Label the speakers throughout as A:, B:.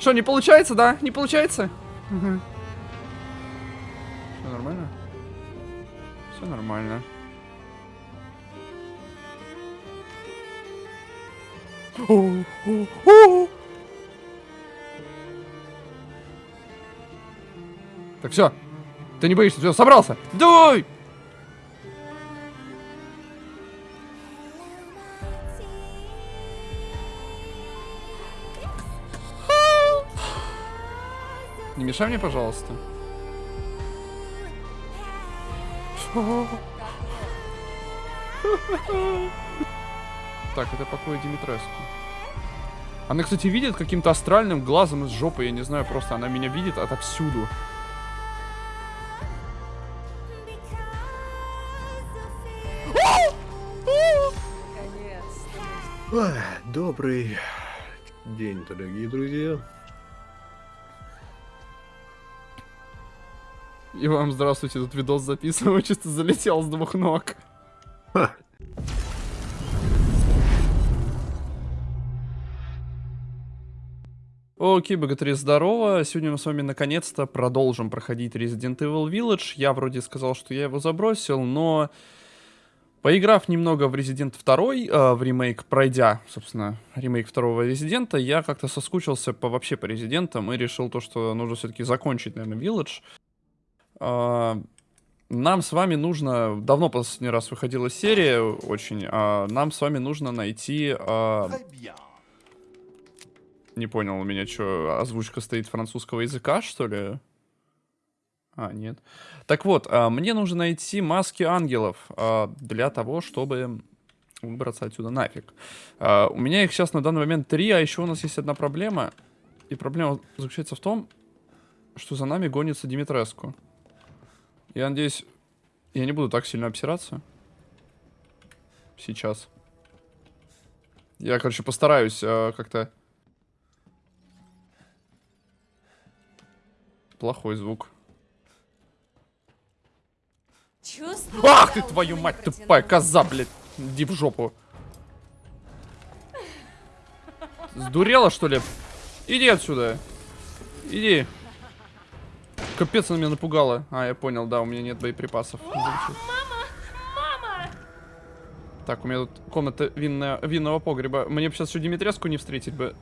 A: Что, не получается, да? Не получается? Угу. Все нормально? Все нормально. Так, все. Ты не боишься, все, собрался. Давай! Мешай мне, пожалуйста. Так, это покой Димитреску. Она, кстати, видит каким-то астральным глазом из жопы, я не знаю, просто она меня видит отовсюду.
B: Добрый день, дорогие друзья.
A: И вам здравствуйте, тут видос записываю, чисто залетел с двух ног. Ха. Окей, богатыри, здорово. Сегодня мы с вами наконец-то продолжим проходить Resident Evil Village. Я вроде сказал, что я его забросил, но... Поиграв немного в Resident 2, э, в ремейк, пройдя, собственно, ремейк второго Резидента, я как-то соскучился по вообще по Резидентам и решил то, что нужно все-таки закончить, наверное, Village. Э, нам с вами нужно... Давно последний раз выходила серия, очень. Э, нам с вами нужно найти... Э, не понял, у меня что, озвучка стоит французского языка, что ли? А, нет. Так вот, а, мне нужно найти маски ангелов а, для того, чтобы выбраться отсюда нафиг. А, у меня их сейчас на данный момент три, а еще у нас есть одна проблема. И проблема заключается в том, что за нами гонится Димитреску. Я надеюсь, я не буду так сильно обсираться. Сейчас. Я, короче, постараюсь э, как-то Плохой звук. Чувствую, Ах ты, твою мать, тупая коза, блядь. Иди в жопу. Сдурела, что ли? Иди отсюда. Иди. Капец, она меня напугала. А, я понял, да, у меня нет боеприпасов. Мама! Мама! Так, у меня тут комната винная, винного погреба. Мне бы сейчас еще Димитреску не встретить бы.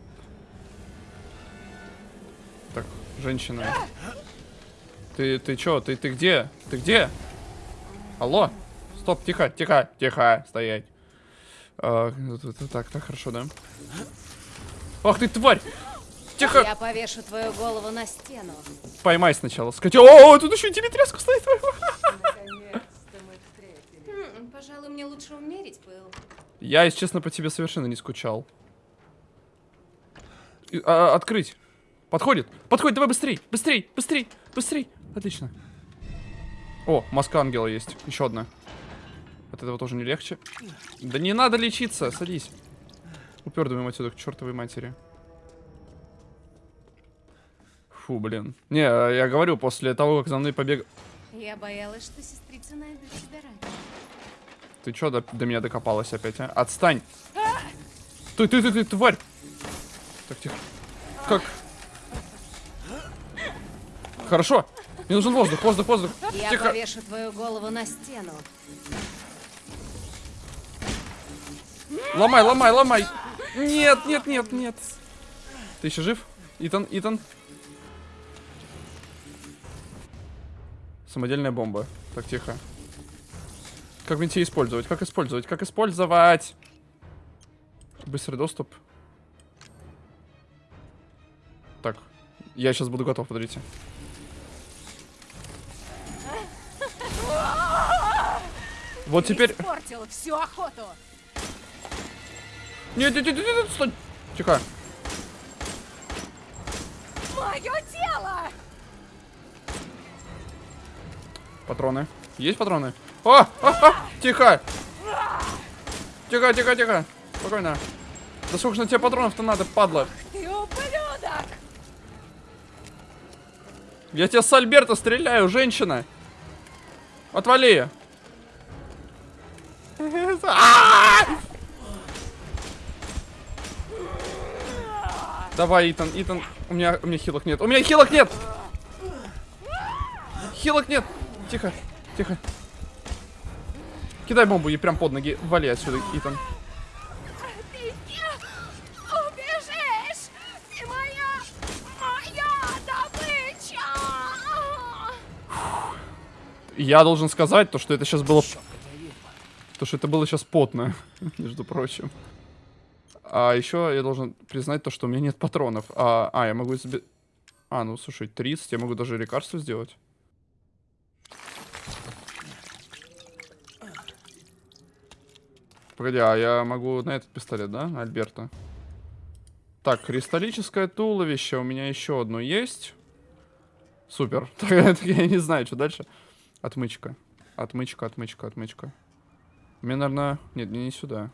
A: Так, женщина. Ты, ты чё? Ты, ты где? Ты где? Алло? Стоп, тихо, тихо, тихо, стоять. А, так, так, хорошо, да? Ах ты, тварь! Тихо!
C: Я повешу твою голову на стену.
A: Поймай сначала. Скотё. О, тут еще и Димитреску стоит.
C: Пожалуй, мне лучше умерить пыл.
A: Я, если честно, по тебе совершенно не скучал. А, открыть. Подходит. Подходит, давай быстрей. Быстрей, быстрей, быстрей. Отлично. О, маска ангела есть. Еще одна. От этого тоже не легче. Да не надо лечиться, садись. Упердываем отсюда к чертовой матери. Фу, блин. Не, я говорю, после того, как за мной побег...
C: Я боялась, что сестрица найдет тебя раньше.
A: Ты чё до, до меня докопалась опять, а? Отстань! Ты, ты, ты, ты, тварь! Так, тихо. Как? Хорошо. Мне нужен воздух, воздух, воздух.
C: Я Тихо. повешу твою голову на стену.
A: Ломай, ломай, ломай. Нет, нет, нет, нет. Ты еще жив? Итан, Итан. Самодельная бомба. Так, тихо. Как мне использовать? Как использовать? Как использовать? Быстрый доступ. Так. Я сейчас буду готов, подождите. Вот теперь...
C: Испортил всю охоту.
A: Нет, нет, нет, нет, нет, стой. Тихо.
C: Мое тело!
A: Патроны. Есть патроны? О! А, а, тихо! Тихо, тихо, тихо. Спокойно. Да сколько же на тебе патронов-то надо, падла?
C: Ты ублюдок!
A: Я тебя с Альберта стреляю, женщина. Отвали. Давай, Итан, Итан. У меня, у меня хилок нет. У меня хилок нет! Хилок нет! Тихо, тихо. Кидай бомбу ей прям под ноги. Вали отсюда, Итан.
C: Ты не убежишь! Ты моя... моя добыча!
A: Я должен сказать то, что это сейчас было... То, что это было сейчас потно, между прочим. А еще я должен признать то, что у меня нет патронов. А, а я могу себе... А, ну слушай, 30, я могу даже лекарство сделать. Погоди, а я могу на этот пистолет, да, Альберта? Так, кристаллическое туловище у меня еще одно есть. Супер. Я не знаю, что дальше. Отмычка. Отмычка, отмычка, отмычка. Мне, наверное... Нет, не, не сюда.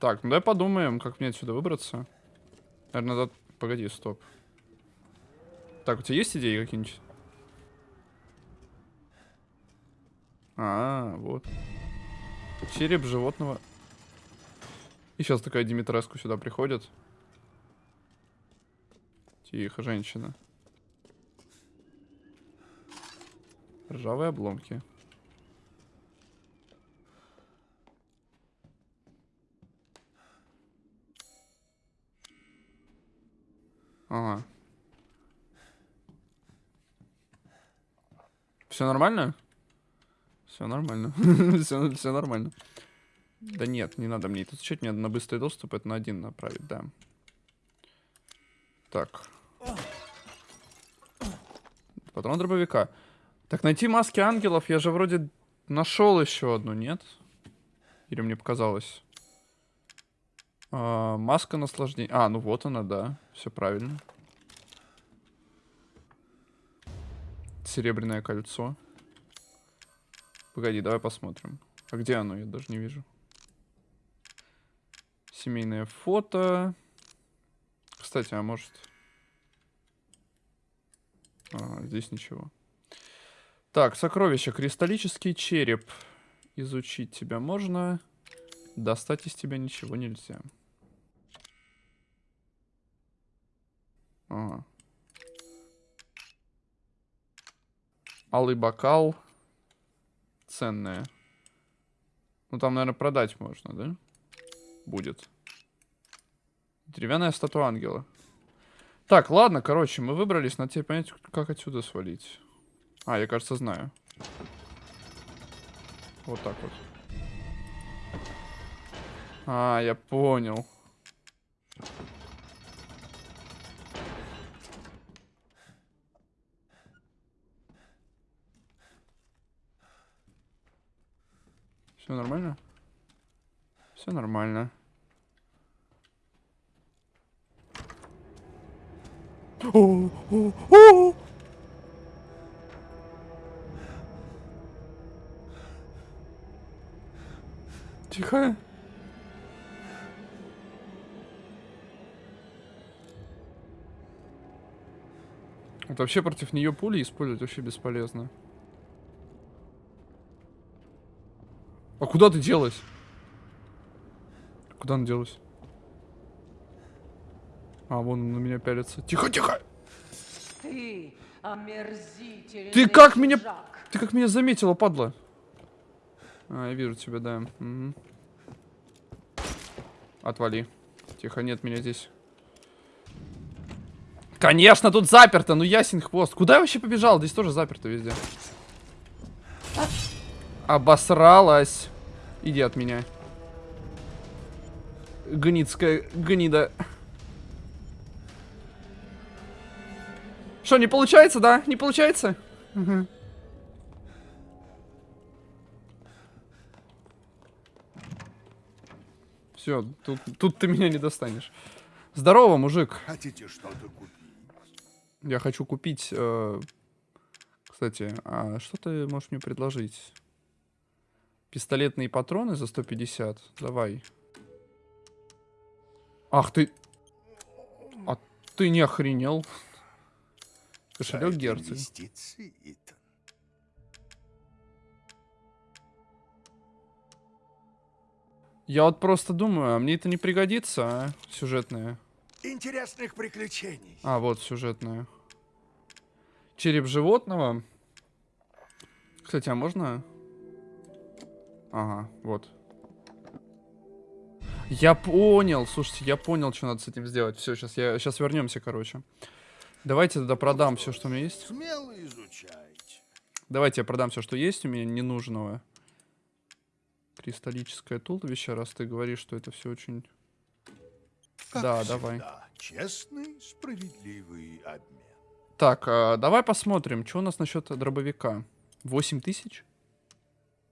A: Так, ну давай подумаем, как мне отсюда выбраться. Наверное, надо... Погоди, стоп. Так, у тебя есть идеи какие-нибудь? А, вот. Череп животного. И сейчас такая Димитреску сюда приходит. Тихо, женщина. Ржавые обломки. Ага. Все нормально? Все нормально. все, все нормально. Да нет, не надо мне это изучать. Мне надо на быстрый доступ это на один направить, да. Так. Патрон дробовика. Так, найти маски ангелов. Я же вроде нашел еще одну, нет? Или мне показалось? А, маска наслаждения. А, ну вот она, да. Все правильно. Серебряное кольцо. Погоди, давай посмотрим. А где оно? Я даже не вижу. Семейное фото. Кстати, а может... А, здесь ничего. Так, сокровища. Кристаллический череп. Изучить тебя можно. Достать из тебя ничего нельзя. Ага. Алый бокал. Ценная. Ну, там, наверное, продать можно, да? Будет. Деревянная статуя ангела. Так, ладно, короче, мы выбрались. Надо теперь понять, как отсюда свалить. А, я, кажется, знаю. Вот так вот. А, я понял. Все нормально? Все нормально. Тихо. Вот вообще против нее пули использовать вообще бесполезно. Куда ты делась? Куда она делась? А, вон он на меня пялится. Тихо, тихо!
D: Ты омерзительный
A: Ты как меня... Ты как меня заметила, падла? А, я вижу тебя, да. Мгм. Отвали. Тихо, нет меня здесь. Конечно, тут заперто, ну ясен хвост. Куда я вообще побежал? Здесь тоже заперто везде. Обосралась. Иди от меня. Гницкая гнида. Что, не получается, да? Не получается? Мгм. Все, тут, тут ты меня не достанешь. Здорово, мужик.
E: Хотите что-то купить?
A: Я хочу купить... э, Кстати, а что ты можешь мне предложить? Пистолетные патроны за 150? Давай. Ах ты... А ты не охренел? Кошелек герцог. Я вот просто думаю, а мне это не пригодится, а? Сюжетное.
E: Интересных приключений.
A: А, вот сюжетное. Череп животного. Кстати, а можно? Ага, вот. Я понял, слушайте, я понял, что надо с этим сделать. Все, сейчас я сейчас вернемся, короче. Давайте тогда продам все, что у меня есть.
E: Смело изучайте.
A: Давайте я продам все, что есть у меня ненужного. Кристаллическое туловище, раз ты говоришь, что это все очень...
E: Как
A: Да,
E: всегда,
A: давай.
E: Честный, справедливый обмен.
A: Так, а, давай посмотрим, что у нас насчет дробовика. 8 тысяч?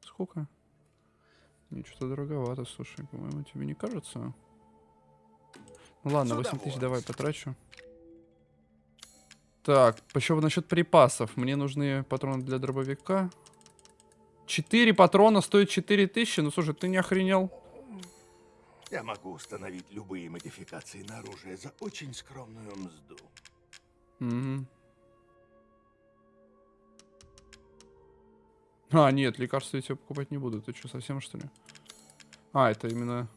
A: Сколько? Не, что-то дороговато, слушай, по-моему, тебе не кажется? Ну ладно,
E: С
A: 8 тысяч давай потрачу. Так, еще насчет припасов. Мне нужны патроны для дробовика. 4 патрона стоят 4 тысячи? Ну слушай, ты не охренел?
E: Я могу установить любые модификации на оружие за очень скромную мзду.
A: Мгм. А, нет, лекарства я тебе покупать не буду. Ты что, совсем что ли? А, это именно...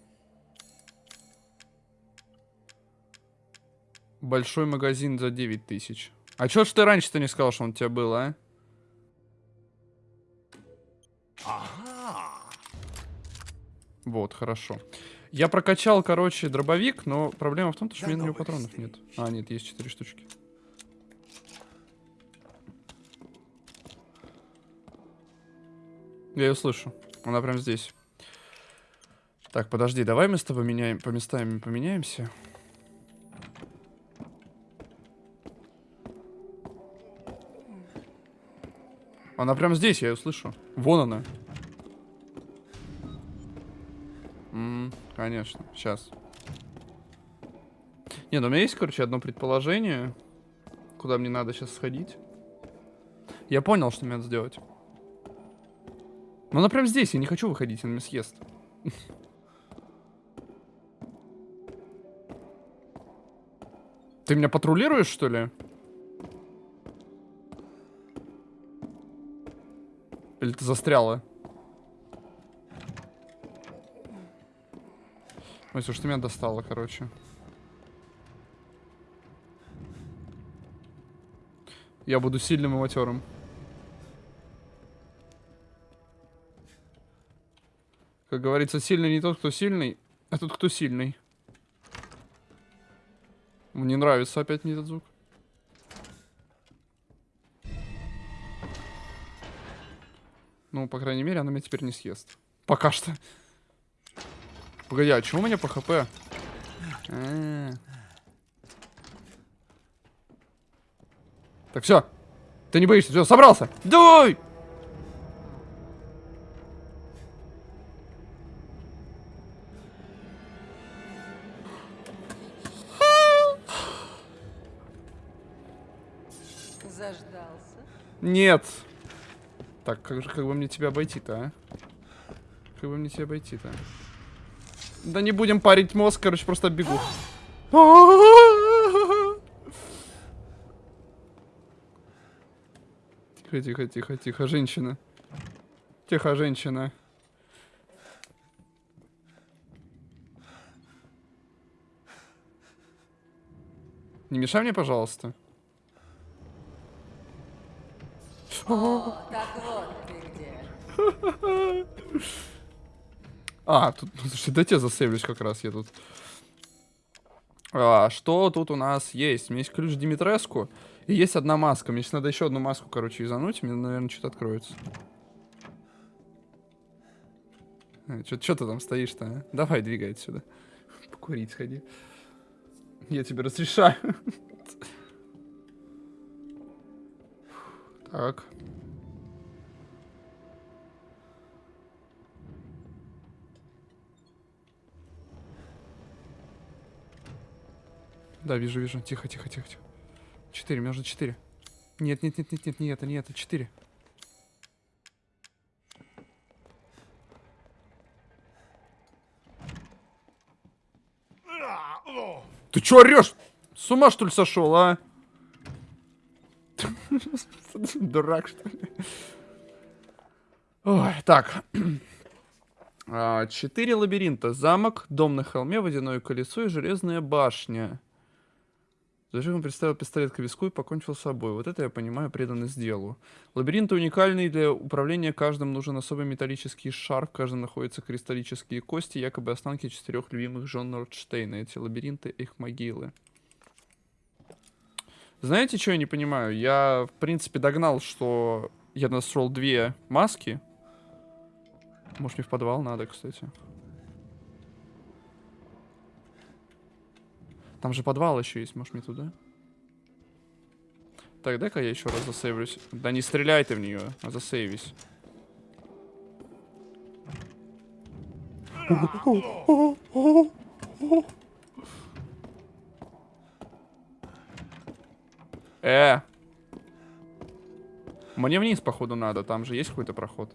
A: Большой магазин за 9 тысяч. А чё ж ты раньше-то не сказал, что он у тебя был, а?
E: Ага.
A: Вот, хорошо. Я прокачал, короче, дробовик, но проблема в том, что у меня на него патронов нет. А, нет, есть 4 штучки. Я ее слышу. Она прям здесь. Так, подожди, давай мы с тобой меняем, по местами поменяемся. Она прям здесь, я ее слышу. Вон она. М, конечно, сейчас. Не, ну у меня есть, короче, одно предположение, куда мне надо сейчас сходить. Я понял, что мне надо сделать. Но она прям здесь, я не хочу выходить, она меня съест. Ты меня патрулируешь, что ли? Или ты застряла? Ой, слушай, ты меня достала, короче. Я буду сильным и матерым. Как говорится, сильный не тот, кто сильный, а тот, кто сильный. Мне нравится опять мне этот звук. Ну, по крайней мере, она меня теперь не съест. Пока что. Погоди, а чего у меня по хп? А. Так, все. Ты не боишься, все, собрался. Давай! Нет. Так, как же, как бы мне тебя обойти-то, а? Как бы мне тебя обойти-то? Да не будем парить мозг, короче, просто бегу. Тихо, тихо, тихо, тихо, женщина. Тихо, женщина. Не мешай мне, пожалуйста.
D: О, так вот ты где.
A: А, тут, слушай, да я засейвлюсь как раз, я тут. А, что тут у нас есть? У меня есть ключ Димитреску, и есть одна маска. Мне сейчас надо еще одну маску, короче, изануть, мне, наверное, что-то откроется. Что ты там стоишь-то, а? Давай, двигай отсюда. Покурить сходи. Я тебе разрешаю. Так. Да, вижу, вижу. Тихо, тихо, тихо, тихо. Четыре, мне нужно четыре. Нет, нет, нет, нет, нет, не это, не это, четыре. Ты чё орешь? С ума что ли сошел, а? Дурак, что ли? Ой, так. А, Четыре лабиринта. Замок, дом на холме, водяное колесо и железная башня. Зачем он представил пистолет к виску и покончил с собой? Вот это я понимаю, преданность делу. Лабиринты уникальные для управления каждым нужен особый металлический шар, в каждом находятся кристаллические кости, якобы останки четырех любимых жен Нордштейна. Эти лабиринты — их могилы. Знаете, что я не понимаю? Я, в принципе, догнал, что я нашел две маски. Может, мне в подвал надо, кстати. Там же подвал еще есть, может, мне туда? Так, дай-ка я еще раз засейвлюсь. Да не стреляй ты в нее, а засейвись. Э! Мне вниз, походу, надо. Там же есть какой-то проход.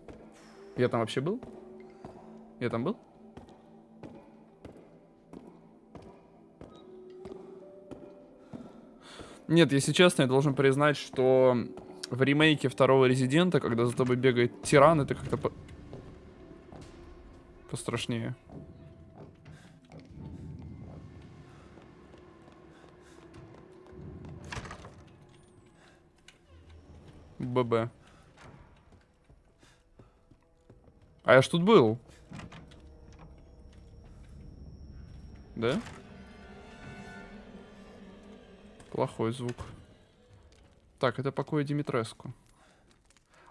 A: Я там вообще был? Я там был? Нет, если честно, я должен признать, что в ремейке второго Резидента, когда за тобой бегает тиран, это как-то по... пострашнее. ББ. А я ж тут был. Да? Плохой звук. Так, это покой Димитреску.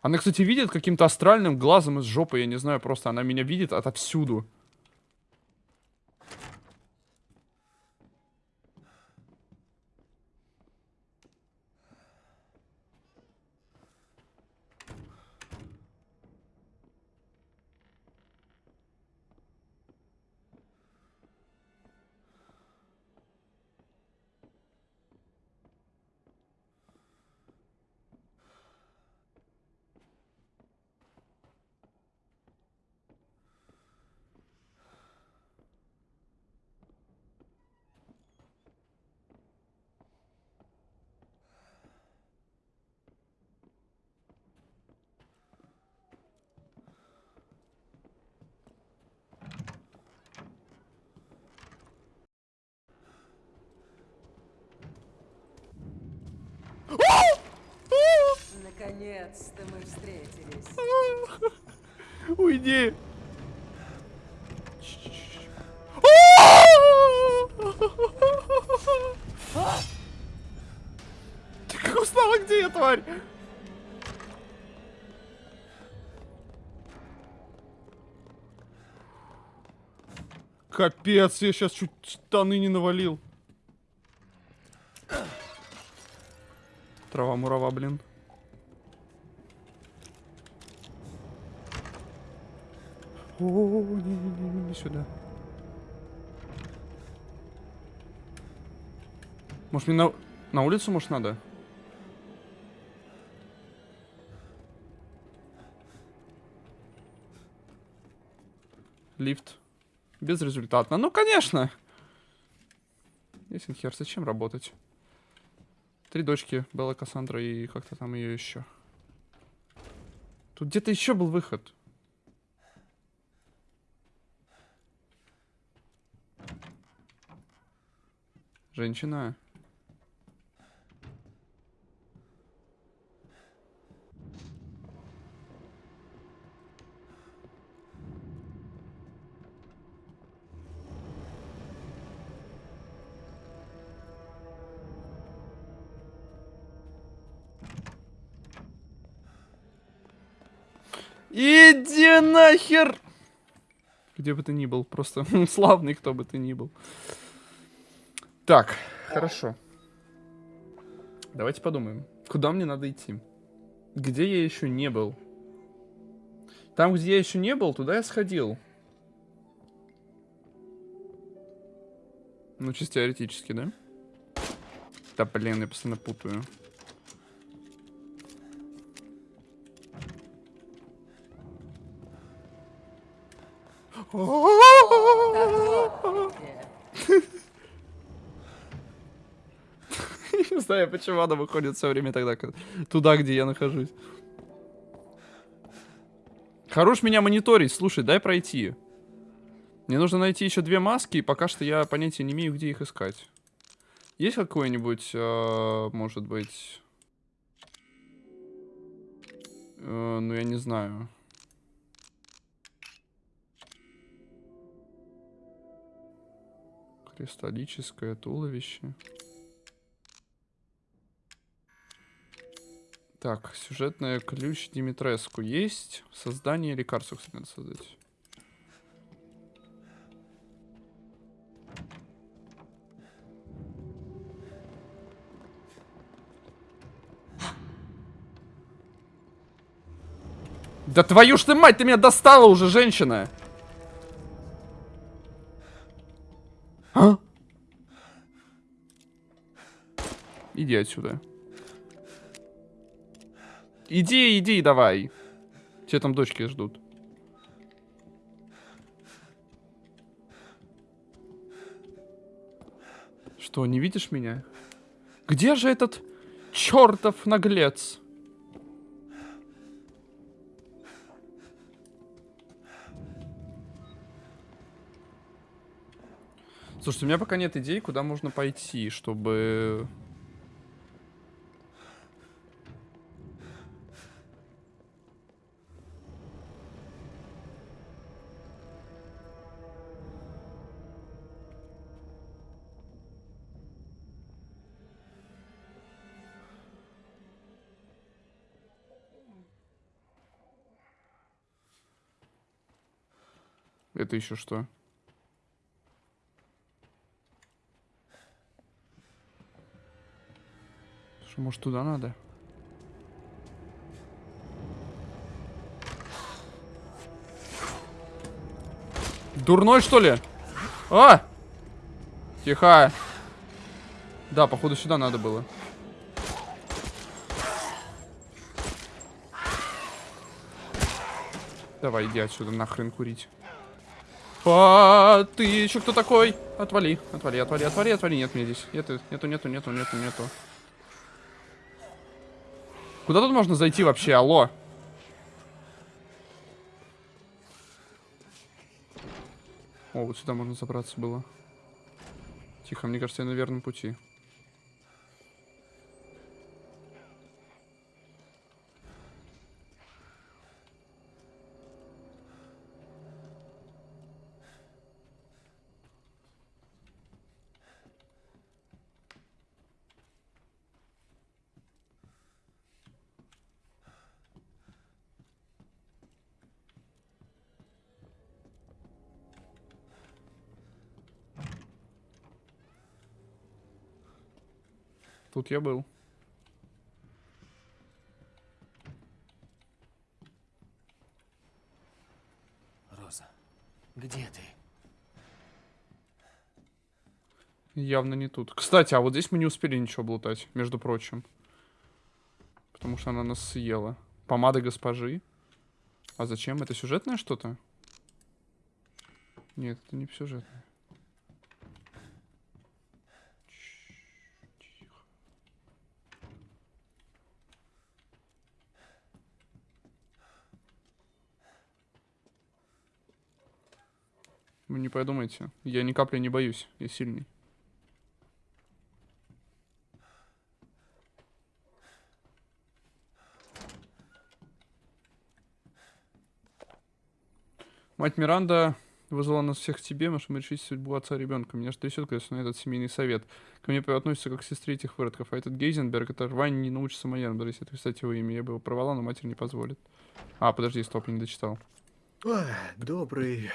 A: Она, кстати, видит каким-то астральным глазом из жопы, я не знаю, просто она меня видит отовсюду.
D: Наконец-то мы встретились.
A: Уйди. Ты как узнала, где я, тварь? Капец, я сейчас чуть штаны не навалил. Трава-мурава, блин. О, не-не-не, не сюда. Может мне на, на улицу, может, надо? Лифт. Безрезультатно. Ну, конечно. Ясен хер, зачем работать? Три дочки, Белла, Кассандра и как-то там ее еще. Тут где-то еще был выход. Женщина. Иди нахер! Где бы ты ни был, просто славный кто бы ты ни был. Так, хорошо. Давайте подумаем. Куда мне надо идти? Где я еще не был? Там, где я еще не был, туда я сходил. Ну, чисто теоретически, да? Да, блин, я постоянно путаю.
D: Так вот ты где.
A: Не знаю, почему она выходит все время тогда туда, где я нахожусь. Хорош меня мониторить, слушай, дай пройти. Мне нужно найти еще две маски, и пока что я понятия не имею, где их искать. Есть какой-нибудь, э, может быть... э, ну, я не знаю. Кристаллическое туловище. Так, сюжетная ключ Димитреску есть. Создание лекарства, кстати, надо создать. Да твою ж ты мать, ты меня достала уже, женщина! А? Иди отсюда. Иди, иди, давай. Тебя там дочки ждут. Что, не видишь меня? Где же этот чертов наглец? Слушайте, у меня пока нет идей, куда можно пойти, чтобы... Это еще что? Слушай, может туда надо? Дурной, что ли? А! Тихо. Да, походу сюда надо было. Давай, иди отсюда, нахрен курить. А, ты еще кто такой? Отвали, отвали, отвали, отвали, отвали. Нет меня здесь. Нету, нету, нету, нету, нету, нету. Куда тут можно зайти вообще? Алло. О, вот сюда можно забраться было. Тихо, мне кажется, я на верном пути. Тут я был.
F: Роза, где ты?
A: Явно не тут. Кстати, а вот здесь мы не успели ничего блутать, между прочим. Потому что она нас съела. Помада госпожи. А зачем? Это сюжетное что-то? Нет, это не сюжетное. Не подумайте. Я ни капли не боюсь. Я сильный. Мать Миранда вызвала нас всех к тебе, чтобы решить судьбу отца ребенка. Меня же трясет, конечно, на этот семейный совет. Ко мне относится как к сестре этих выродков. А этот Гейзенберг, это рвань не научится моя, надо если писать его имя. Я бы его порвала, но матерь не позволит. А, подожди, стоп, я не дочитал.
B: Ой, добрый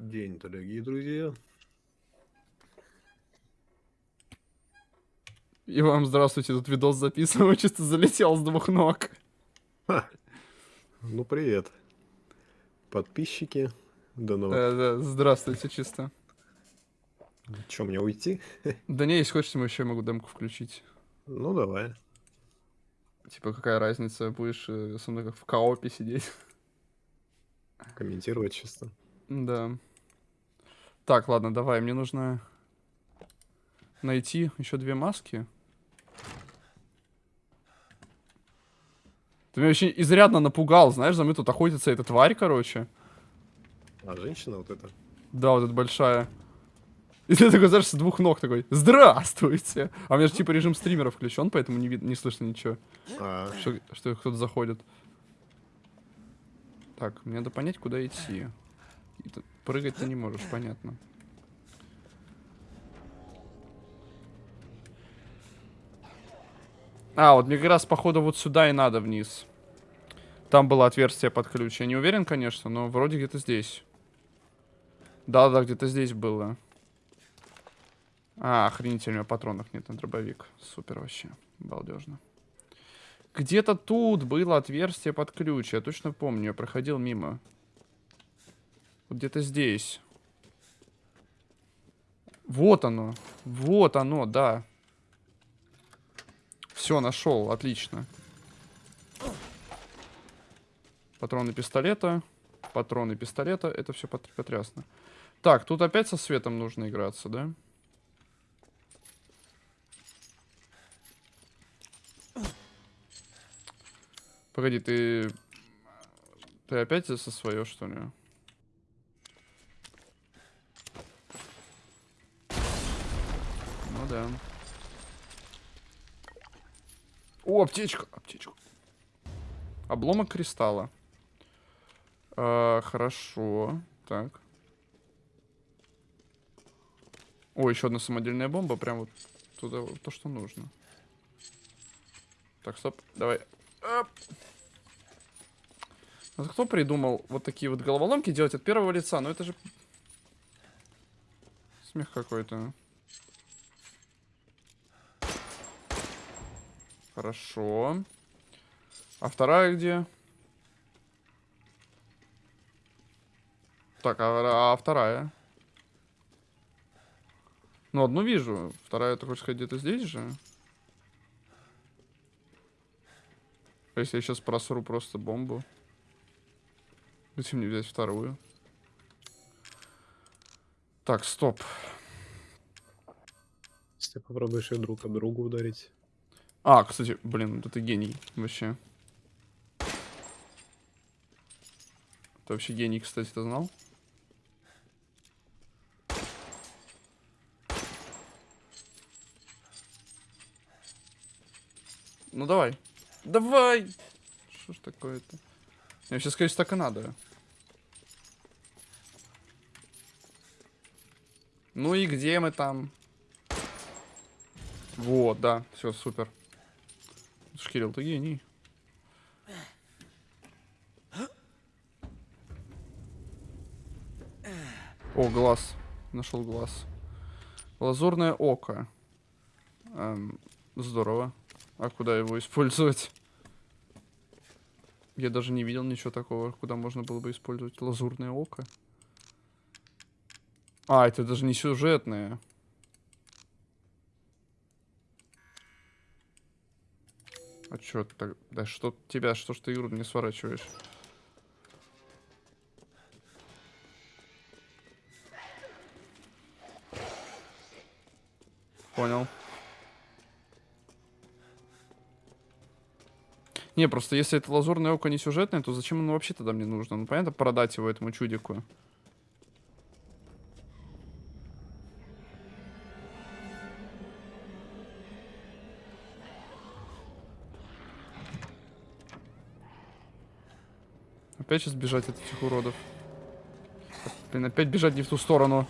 B: день, дорогие друзья.
A: И вам здравствуйте, тут видос записываю, чисто залетел с двух ног.
B: Ха. Ну, привет. Подписчики. До новых.
A: Да, да, здравствуйте, чисто.
B: Че, мне уйти?
A: Да не, если хочешь, мы еще могу демку включить.
B: Ну, давай.
A: Типа, какая разница, будешь э, со мной как в коопе сидеть.
B: Комментировать чисто.
A: Да. Так, ладно, давай, мне нужно найти еще две маски. Ты меня очень изрядно напугал, знаешь, за мной тут охотится эта тварь, короче.
B: А женщина вот эта?
A: Да, вот эта большая. И ты такой, знаешь, с двух ног такой, здравствуйте! А у меня же типа режим стримера включен, поэтому не, вид- не слышно ничего,
B: А,
A: что, что кто-то заходит. Так, мне надо понять, куда идти. Прыгать ты не можешь, понятно. А, вот мне как раз, походу, вот сюда и надо вниз. Там было отверстие под ключ. Я не уверен, конечно, но вроде где-то здесь. Да-да, где-то здесь было. А, охренительно, у меня патронов нет на дробовик. Супер вообще. Балдежно. Где-то тут было отверстие под ключ. Я точно помню, я проходил мимо. Вот где-то здесь. Вот оно. Вот оно, да. Все, нашел. Отлично. Патроны пистолета. Патроны пистолета. Это все потрясно. Так, тут опять со светом нужно играться, да? Погоди, ты... Ты опять со свое, что ли? Да. О, аптечка, аптечка. Обломок кристалла. А, хорошо. Так. О, еще одна самодельная бомба. Прям вот туда, вот то, что нужно. Так, стоп. Давай. Оп. Вот кто придумал вот такие вот головоломки делать от первого лица? Ну это же... Смех какой-то. Хорошо. А вторая где? Так, а, а вторая? Ну, одну вижу. Вторая, ты хочешь сказать, где-то здесь же? Если я сейчас просру просто бомбу? Зачем мне взять вторую? Так, стоп.
B: если попробуешь их друг об друга ударить.
A: А, кстати, блин, да ты гений вообще. Ты вообще гений, кстати, ты знал? Ну давай. Давай! Что ж такое-то? Я сейчас, конечно, так и надо. Ну и где мы там? Вот, да, все, супер. Шкирил, ты гений. О, глаз. Нашел глаз. Лазурное око. Эм, здорово. А куда его использовать? Я даже не видел ничего такого, куда можно было бы использовать лазурное око. А, это даже не сюжетное. Чё так... Да что тебя, что ж ты игру не сворачиваешь? Понял. Не, просто если это лазурное око не сюжетное, то зачем оно вообще тогда мне нужно? Ну, понятно, продать его этому чудику. Опять сейчас бежать от этих уродов. Блин, опять бежать не в ту сторону.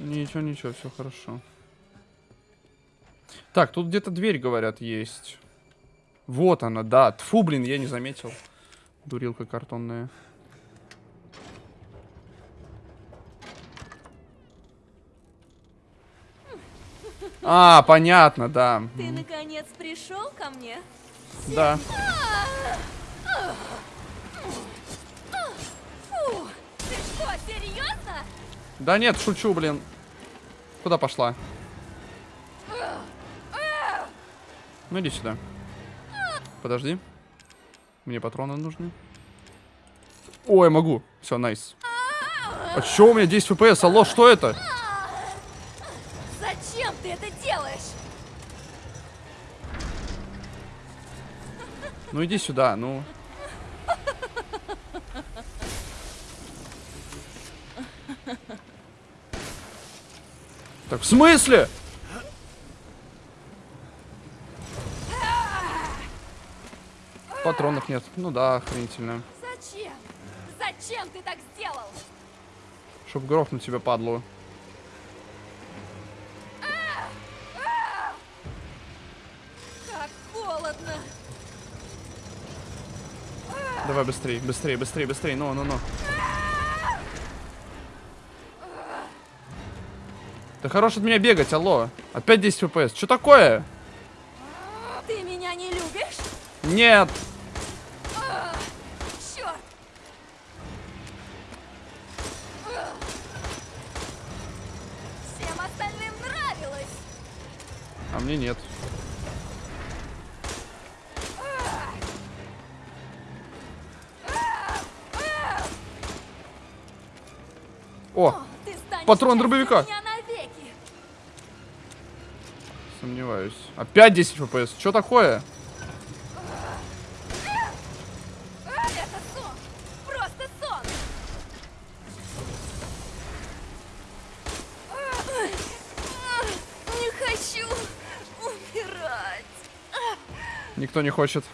A: Ничего, ничего, все хорошо. Так, тут где-то дверь, говорят, есть. Вот она, да. Тфу, блин, я не заметил. Дурилка картонная. А, понятно, да.
C: Ты наконец пришел ко мне?
A: Да.
C: Фу, ты что, серьезно?
A: Да нет, шучу, блин. Куда пошла? Ну иди сюда. Подожди. Мне патроны нужны. Ой, могу. Все, найс. А чё у меня 10 FPS? Алло, что это? Ну иди сюда, ну. Так, в смысле? Патронов нет. Ну да, охренительно.
C: Зачем? Зачем ты так сделал?
A: Чтоб грохнуть тебя, падлу. Давай быстрее, быстрее, быстрее, быстрее. Ну, ну, ну. Да хорош от меня бегать, алло. Опять 10 FPS. Что такое?
C: Ты меня не любишь?
A: Нет.
C: Черт! Всем остальным нравилось.
A: А мне нет. О, Патрон дробовика. сомневаюсь. Опять 10 FPS. Что такое? Никто не хочет.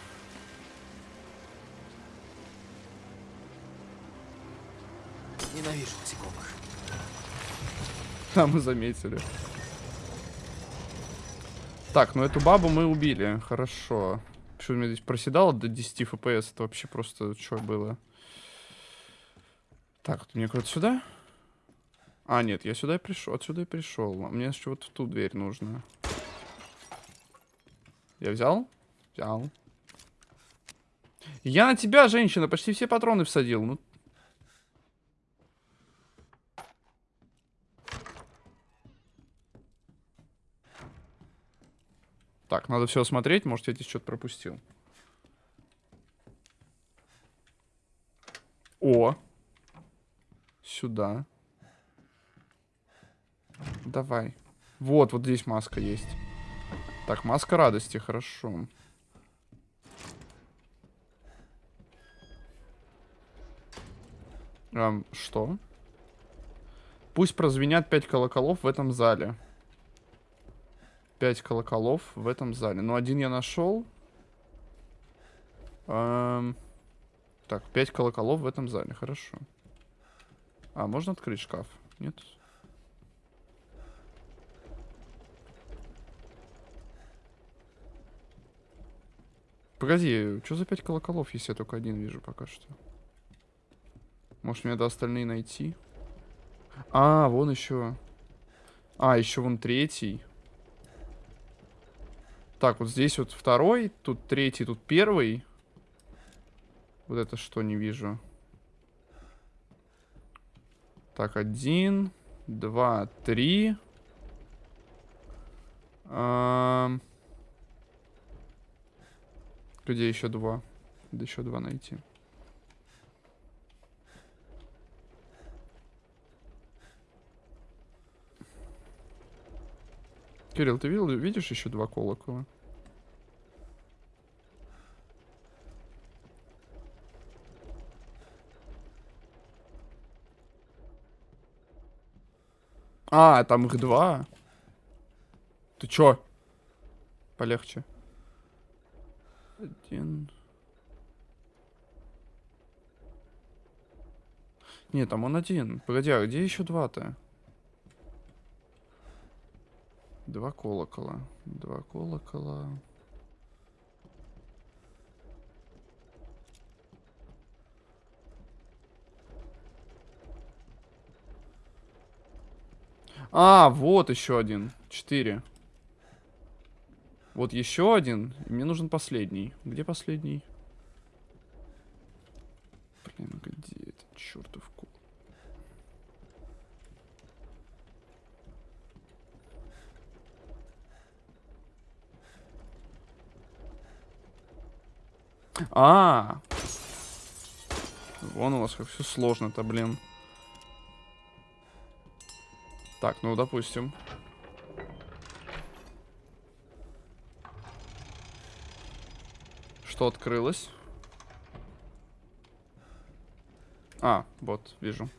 A: Да, мы заметили. Так, ну эту бабу мы убили. Хорошо. Что у меня здесь проседало до 10 FPS? Это вообще просто что было? Так, вот мне куда-то сюда? А, нет, я сюда и пришел. Отсюда и пришел. А мне еще вот в ту дверь нужно. Я взял? Взял. Я на тебя, женщина, почти все патроны всадил. Ну, Так, надо все осмотреть, может, я здесь что-то пропустил. О! Сюда. Давай. Вот, вот здесь маска есть. Так, маска радости, хорошо. Эм, что? Пусть прозвенят пять колоколов в этом зале. Пять колоколов в этом зале. Ну, один я нашел. Эм, Так, пять колоколов в этом зале. Хорошо. А, можно открыть шкаф? Нет? Погоди, что за пять колоколов, если я только один вижу пока что? Может, мне надо остальные найти? А, вон еще. А, еще вон третий. Так, вот здесь вот второй, тут третий, тут первый. Вот это что не вижу. Так, один, два, три. Ам. Где еще два? Надо еще два найти. Кирилл, ты видел, видишь еще два колокола? А, там их два. Ты чё? Полегче. Один. Нет, там он один. Погоди, а где еще два-то? Два колокола. Два колокола. А, вот еще один. Четыре. Вот еще один. Мне нужен последний. Где последний? Блин, где этот чертов А, вон у вас как все сложно-то, блин. Так, ну допустим. Что открылось? А, вот, вижу.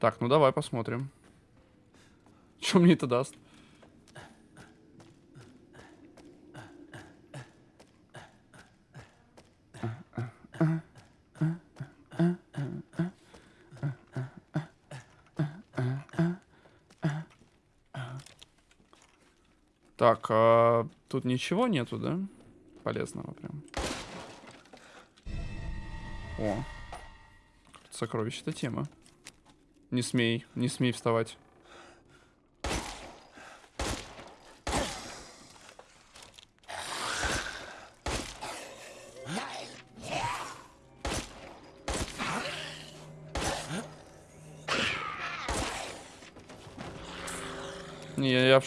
A: Так, ну давай посмотрим. Что мне это даст? Так, а тут ничего нету, да? Полезного прям. О. Сокровище-то тема. Не смей, не смей вставать.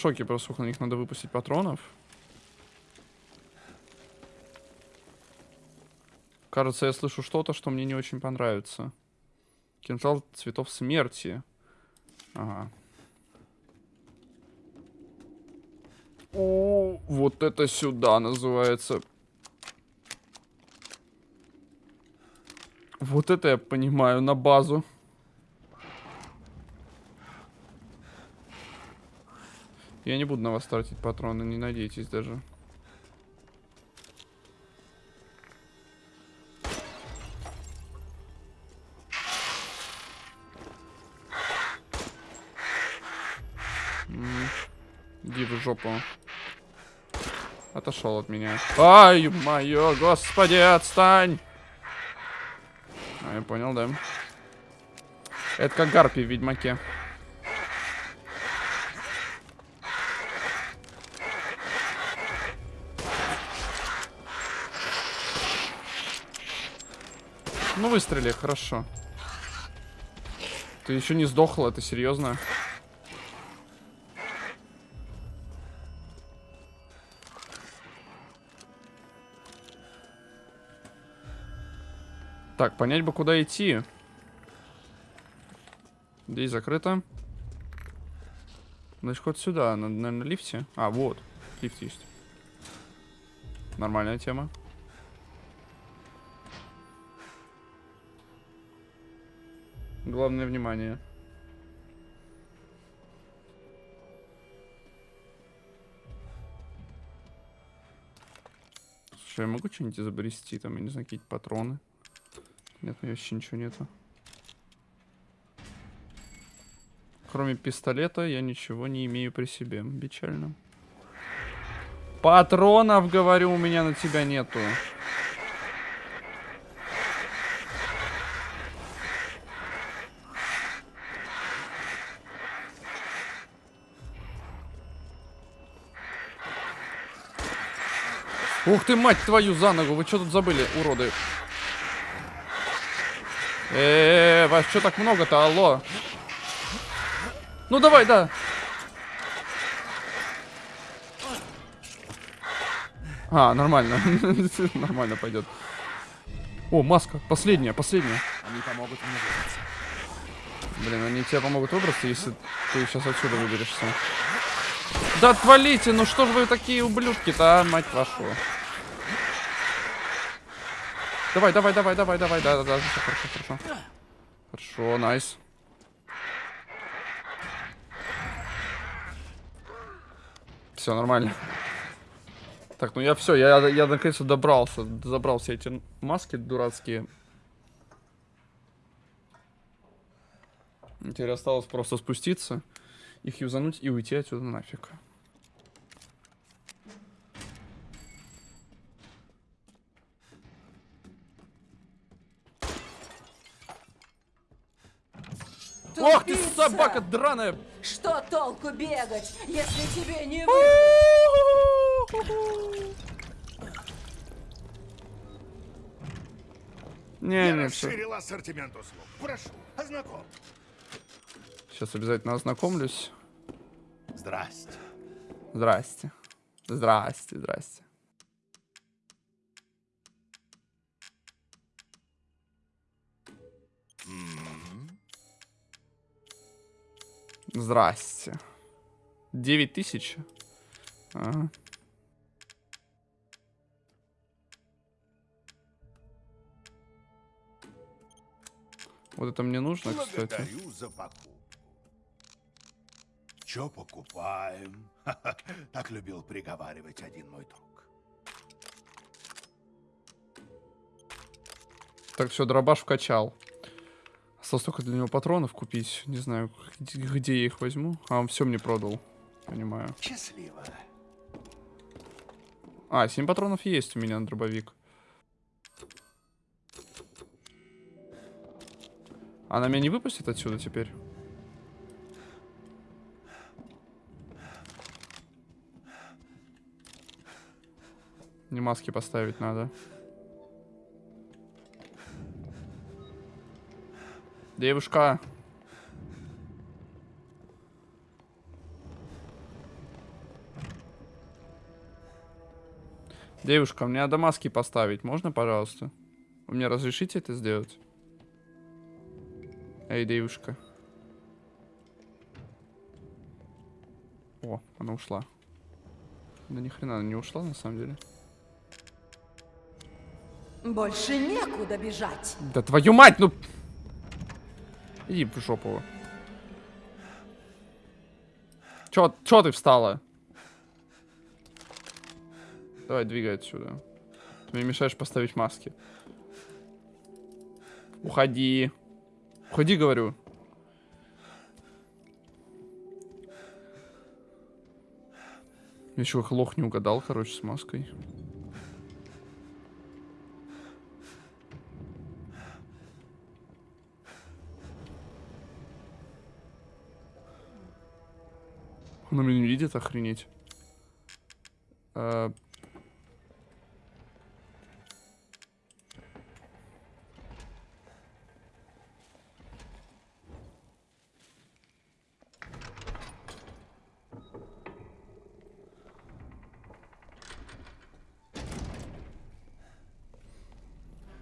A: Шоке просто, сколько на них надо выпустить патронов. Кажется, я слышу что-то, что мне не очень понравится. Кинжал цветов смерти. Ага. О, вот это сюда называется. Вот это я понимаю, на базу. Я не буду на вас тратить патроны, не надейтесь даже. Иди в жопу. Отошел от меня. Ай, мое, господи, отстань! А, я понял, да. Это как гарпи в Ведьмаке. Выстрели, хорошо. Ты еще не сдохла, это серьезно? Так, понять бы, куда идти. Здесь закрыто. Значит, ход сюда, на, на, на лифте. А, вот, лифт есть. Нормальная тема. Главное внимание. Слушай, я могу что-нибудь изобрести? Там, я не знаю, какие-то патроны. Нет, у меня вообще ничего нету. Кроме пистолета я ничего не имею при себе. Печально. Патронов, говорю, у меня на тебя нету. Ух ты, мать твою, за ногу. Вы что тут забыли, уроды? Эээ, вас что так много-то, алло? Ну давай, да. А, нормально. нормально пойдет. О, маска. Последняя, последняя.
F: Они помогут мне выбраться.
A: Блин, они тебе помогут выбраться, если ты сейчас отсюда выберешься. Да отвалите, ну что ж вы такие ублюдки-то, а, мать вашу. Давай, давай, давай, давай, давай, да, да, да, всё хорошо, хорошо. Хорошо, найс. Все, нормально. Так, ну я все, я, я наконец-то добрался, забрал все эти маски дурацкие. Теперь осталось просто спуститься, их юзануть и уйти отсюда нафиг. Ох ты, собака драная!
D: Что толку бегать, если тебе не.
A: Не,
E: Я
A: не, все.
E: расширил ассортимент услуг. Прошу, ознакомь.
A: Сейчас обязательно ознакомлюсь.
E: Здрасте.
A: Здрасте. Здрасте, здрасте. Здрасте. 9000? Ага. Вот это мне нужно, кстати.
E: за покупку. Чё покупаем? так любил приговаривать один мой друг.
A: Так, все, дробаш вкачал. Осталось только для него патронов купить. Не знаю, где, где я их возьму. А, он все мне продал. Понимаю.
E: Счастливо.
A: А, 7 патронов есть у меня на дробовик. Она меня не выпустит отсюда теперь? Не маски поставить надо. Девушка. Девушка, мне надо маски поставить. Можно, пожалуйста? Вы мне разрешите это сделать? Эй, девушка. О, она ушла. Да ни хрена она не ушла, на самом деле.
D: Больше некуда бежать.
A: Да твою мать, ну... Иди в жопу. Чё, чё ты встала? Давай, двигай отсюда. Ты мне мешаешь поставить маски. Уходи. Уходи, говорю. Еще как лох не угадал, короче, с маской. Он меня не видит, охренеть. А,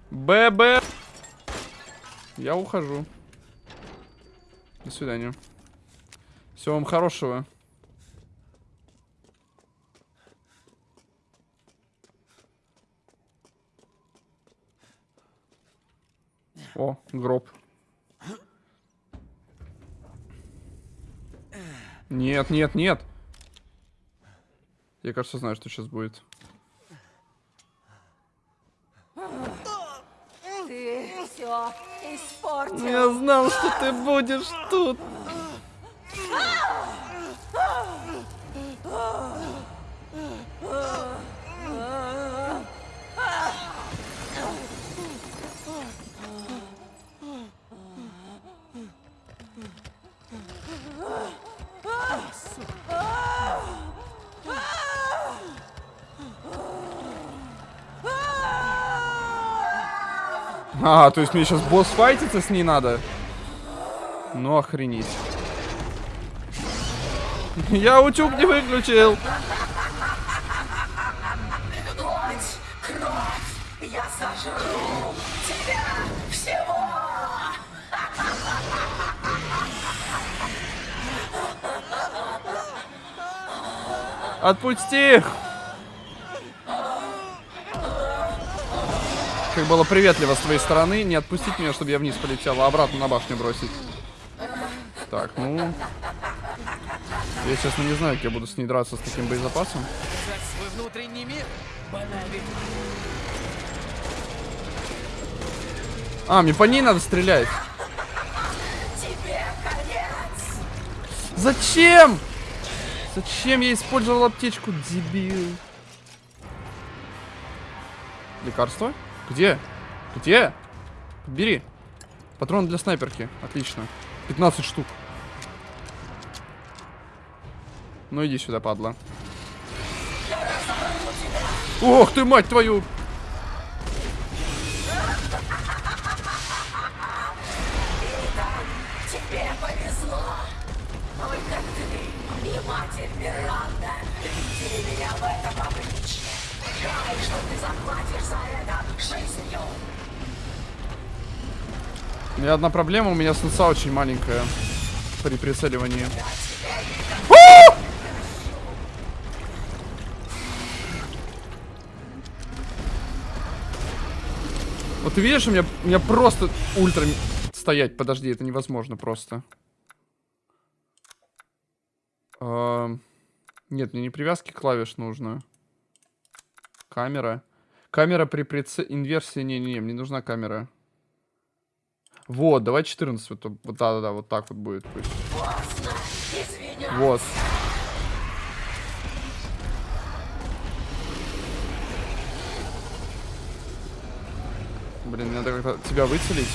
A: ББ. Я ухожу. До свидания. Всего вам хорошего. О, гроб. Нет, нет, нет. Я, кажется, знаю, что сейчас будет.
D: Ты все испортил.
A: Я знал, что ты будешь тут. А, то есть мне сейчас босс файтиться с ней надо? Ну охренеть. Я утюг не выключил. Отпусти! Как было приветливо с твоей стороны, не отпустить меня, чтобы я вниз полетел, а обратно на башню бросить. Так, ну... Я, честно, не знаю, как я буду с ней драться с таким боезапасом. А, мне по ней надо стрелять. Зачем? Зачем я использовал аптечку, дебил? Лекарство? Где? Где? Бери. Патрон для снайперки. Отлично. 15 штук. Ну иди сюда, падла. Ох ты, мать твою! У меня одна проблема, у меня сенса очень маленькая при прицеливании. Вот ты видишь, у меня, у меня просто ультра стоять. Подожди, это невозможно просто. Эм, Нет, мне не привязки клавиш нужно. Камера. Камера при прице... Инверсии... Не-не-не, мне нужна камера. Вот, давай 14. Вот, вот да-да-да, вот так вот будет. Вот. Блин, надо как-то тебя выцелить.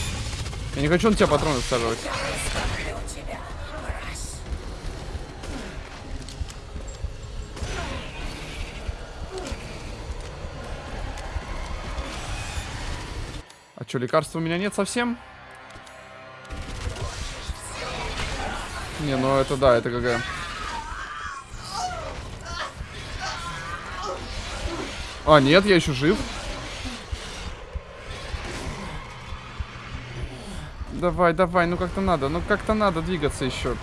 A: Я не хочу на тебя патроны всаживать. А что, лекарства у меня нет совсем? Не, ну это да, это ГГ. А, нет, я еще жив. Давай, давай, ну как-то надо, ну как-то надо двигаться еще.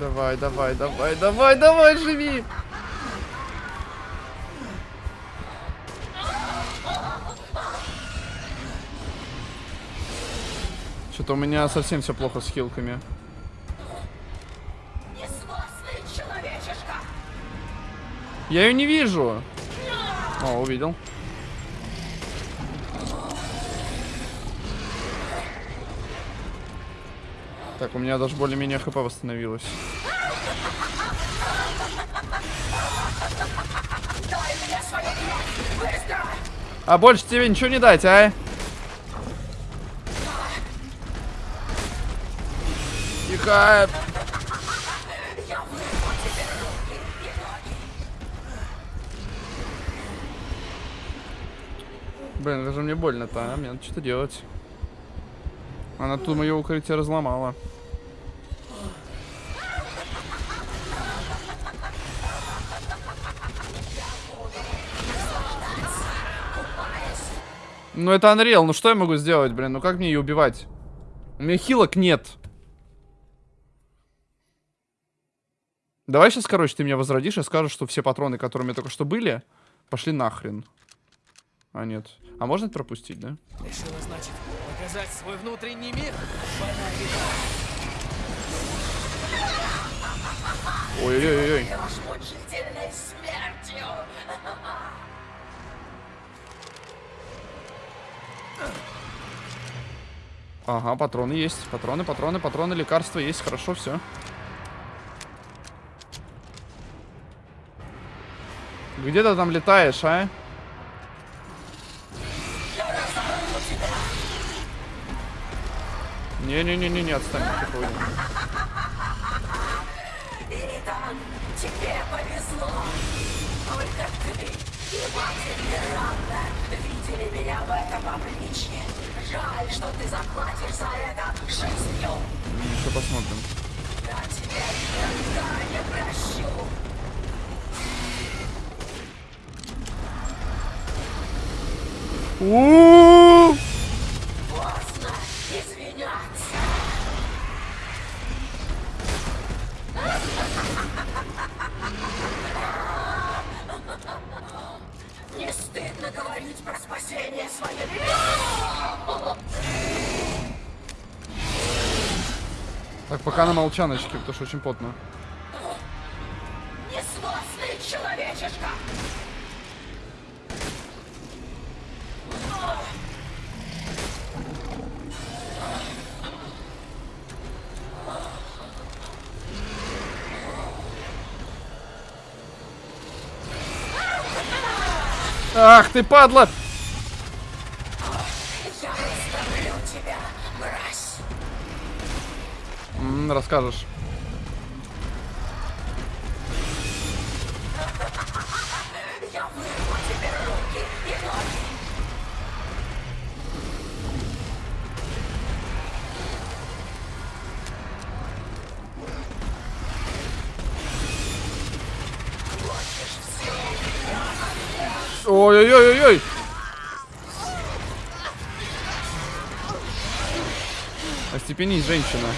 A: Давай, давай, давай, давай, давай, живи! Что-то у меня совсем все плохо с хилками. Я ее не вижу. О, увидел. Так, у меня даже более-менее хп восстановилось. А больше тебе ничего не дать, а? Тихо. Блин, это же мне больно-то, а? Мне надо что-то делать. Она тут мое укрытие разломала. Ну это Unreal, ну что я могу сделать, блин? Ну как мне ее убивать? У меня хилок нет. Давай сейчас, короче, ты меня возродишь и скажешь, что все патроны, которые у меня только что были, пошли нахрен. А, нет. А можно это пропустить, да?
F: Решила, значит, показать свой внутренний мир?
A: Ой-ой-ой. Ага, патроны есть. Патроны, патроны, патроны, лекарства есть. Хорошо, все. Где ты там летаешь, а? Не отстань, тихо уйди.
D: Тебе повезло. Только ты. Жаль, что ты заплатишь за это жизнью.
A: Еще посмотрим.
D: Я тебе никогда не прощу. Извиняться. Не стыдно говорить про спасение своей
A: Так, пока на молчаночке, потому что очень потно. Ах ты, падла!
D: Я тебя, мразь.
A: М, расскажешь. Остепенись, женщина.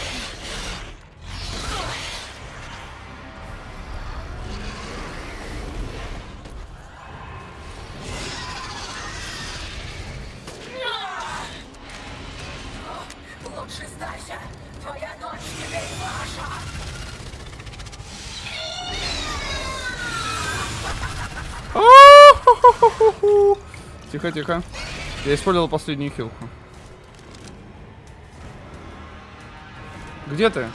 A: Тихо, тихо. Я использовал последнюю хилку. Где ты?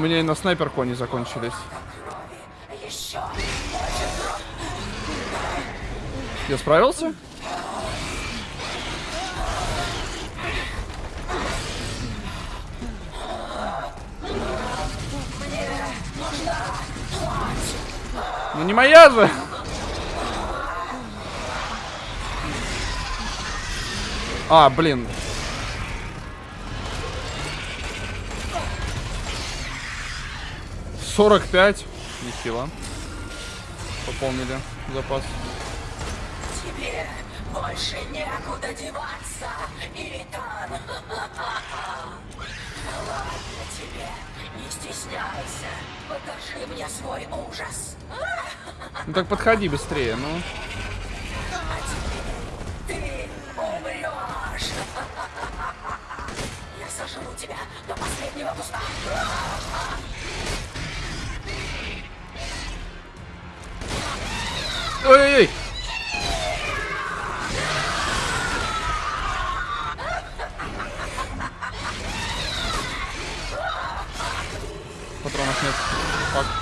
A: Меня и на снайперку они закончились. Я справился? Ну не моя же! А, блин. Сорок пять. Нехило. Пополнили запас.
D: Тебе больше некуда деваться, Иритан. Ладно тебе, не стесняйся. Покажи мне свой ужас.
A: Ну так подходи быстрее, ну.
D: Ты умрешь. Я сожру тебя до последнего куска.
A: Ой-ой-ой! Патронов нет. Фак.
D: Что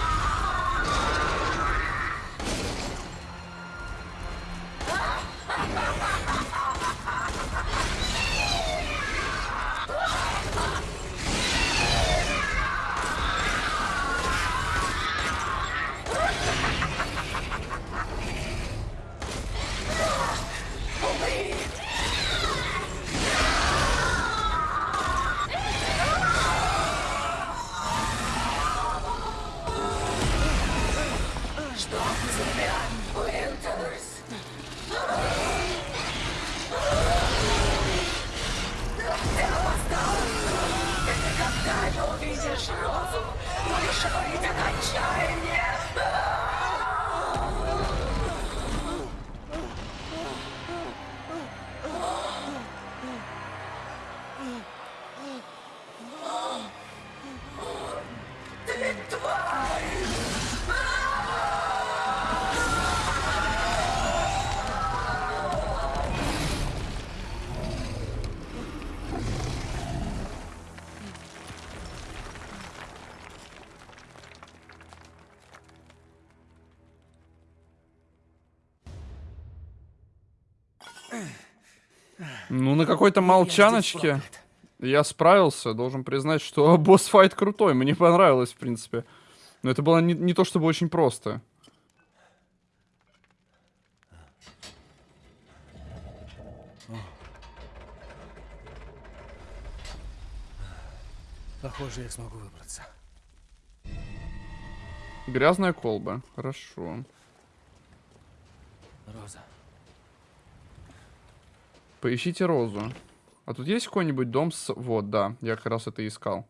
A: какой-то молчаночке я справился. Должен признать, что босс-файт крутой. Мне понравилось, в принципе. Но это было не, не то чтобы очень просто.
F: Похоже, я смогу выбраться.
A: Грязная колба. Хорошо.
F: Роза.
A: Поищите розу. А тут есть какой-нибудь дом с... Вот, да. Я как раз это искал.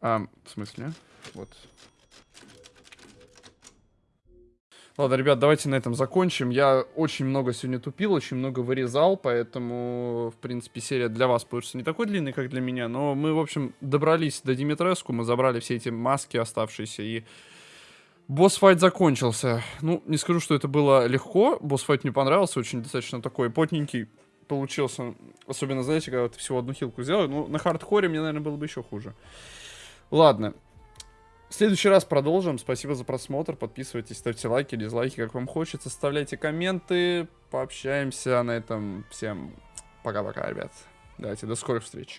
A: А, в смысле? Вот. Ладно, ребят, давайте на этом закончим. Я очень много сегодня тупил, очень много вырезал, поэтому, в принципе, серия для вас получится не такой длинной, как для меня. Но мы, в общем, добрались до Димитреску, мы забрали все эти маски оставшиеся, и босс-файт закончился. Ну, не скажу, что это было легко, босс-файт мне понравился, очень достаточно такой потненький получился. Особенно, знаете, когда ты всего одну хилку сделал. Ну, на хардкоре мне, наверное, было бы еще хуже. Ладно. В следующий раз продолжим. Спасибо за просмотр. Подписывайтесь, ставьте лайки, дизлайки, как вам хочется. Оставляйте комменты. Пообщаемся на этом. Всем пока-пока, ребят. Давайте, до скорых встреч.